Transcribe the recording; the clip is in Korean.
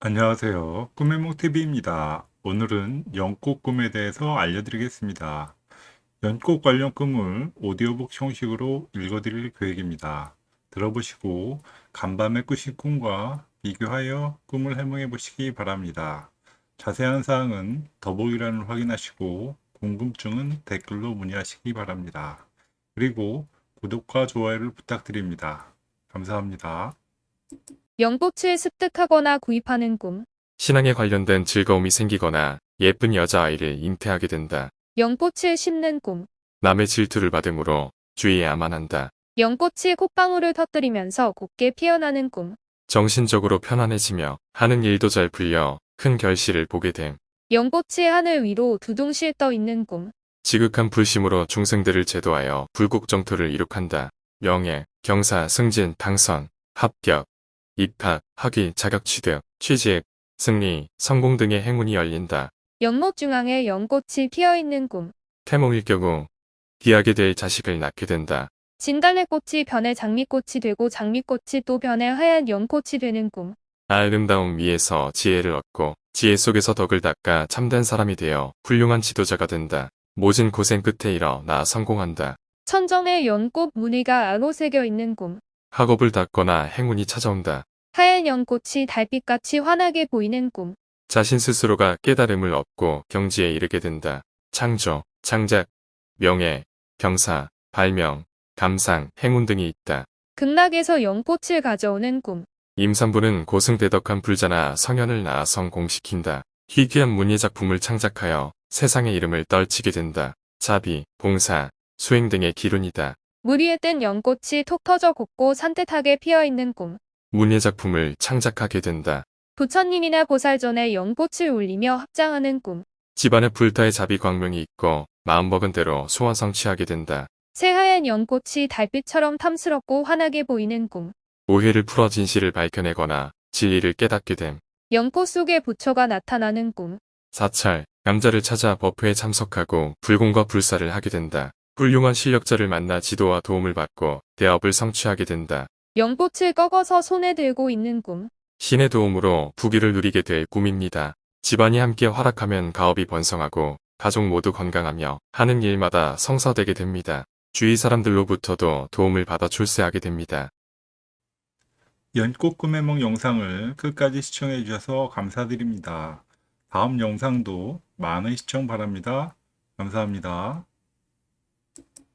안녕하세요. 꿈의몽TV입니다. 오늘은 연꽃 꿈에 대해서 알려드리겠습니다. 연꽃 관련 꿈을 오디오북 형식으로 읽어드릴 계획입니다. 들어보시고 간밤에 꾸신 꿈과 비교하여 꿈을 해몽해 보시기 바랍니다. 자세한 사항은 더보기란을 확인하시고 궁금증은 댓글로 문의하시기 바랍니다. 그리고 구독과 좋아요를 부탁드립니다. 감사합니다. 연꽃을 습득하거나 구입하는 꿈. 신앙에 관련된 즐거움이 생기거나 예쁜 여자아이를 잉태하게 된다. 연꽃을 심는 꿈. 남의 질투를 받음으로 주의해야만 한다. 연꽃이 콧방울을 터뜨리면서 곱게 피어나는 꿈. 정신적으로 편안해지며 하는 일도 잘 풀려 큰 결실을 보게 됨. 연꽃이 하늘 위로 두둥실 떠 있는 꿈. 지극한 불심으로 중생들을 제도하여 불국정토를 이룩한다. 명예, 경사, 승진, 당선, 합격, 입학, 학위, 자격 취득, 취직, 승리, 성공 등의 행운이 열린다. 연못 중앙에 연꽃이 피어 있는 꿈. 태몽일 경우 귀하게 될 자식을 낳게 된다. 진달래 꽃이 변해 장미꽃이 되고 장미꽃이 또 변해 하얀 연꽃이 되는 꿈. 아름다움 위에서 지혜를 얻고 지혜 속에서 덕을 닦아 참된 사람이 되어 훌륭한 지도자가 된다. 모진 고생 끝에 일어나 성공한다. 천정에 연꽃 무늬가 아로 새겨 있는 꿈. 학업을 닦거나 행운이 찾아온다. 하얀 연꽃이 달빛같이 환하게 보이는 꿈. 자신 스스로가 깨달음을 얻고 경지에 이르게 된다. 창조, 창작, 명예, 경사, 발명, 감상, 행운 등이 있다. 극락에서 연꽃을 가져오는 꿈. 임산부는 고승대덕한 불자나 성현을 낳아 성공시킨다. 희귀한 문예작품을 창작하여 세상의 이름을 떨치게 된다. 자비, 봉사, 수행 등의 기운이다. 물 위에 뜬 연꽃이 톡 터져 곱고 산뜻하게 피어 있는 꿈. 문예작품을 창작하게 된다. 부처님이나 보살전에 연꽃을 올리며 합장하는 꿈. 집안에 불타의 자비 광명이 있고 마음먹은 대로 소원 성취하게 된다. 새하얀 연꽃이 달빛처럼 탐스럽고 환하게 보이는 꿈. 오해를 풀어 진실을 밝혀내거나 진리를 깨닫게 됨. 연꽃 속에 부처가 나타나는 꿈. 사찰, 남자를 찾아 법회에 참석하고 불공과 불사를 하게 된다. 훌륭한 실력자를 만나 지도와 도움을 받고 대업을 성취하게 된다. 연꽃을 꺾어서 손에 들고 있는 꿈. 신의 도움으로 부귀를 누리게 될 꿈입니다. 집안이 함께 활약하면 가업이 번성하고 가족 모두 건강하며 하는 일마다 성사되게 됩니다. 주위 사람들로부터도 도움을 받아 출세하게 됩니다. 연꽃 꿈의梦 영상을 끝까지 시청해 주셔서 감사드립니다. 다음 영상도 많은 시청 바랍니다. 감사합니다.